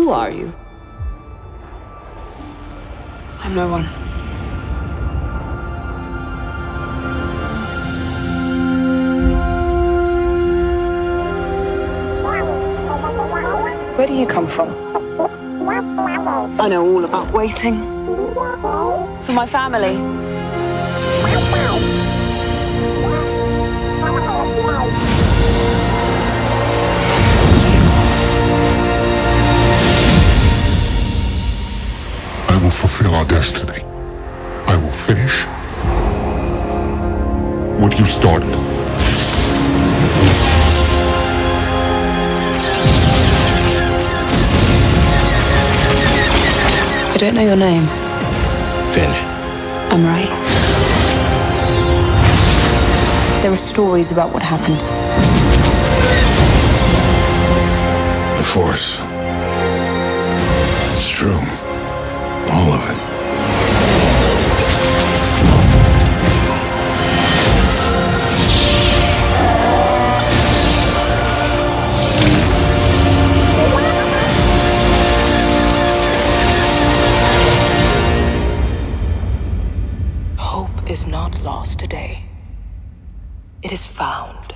Who are you? I'm no one. Where do you come from? I know all about waiting. For my family. Will fulfill our destiny. I will finish what you started. I don't know your name. Finn. I'm Rey. There are stories about what happened. The Force. It's true. All of it. Hope is not lost today. It is found.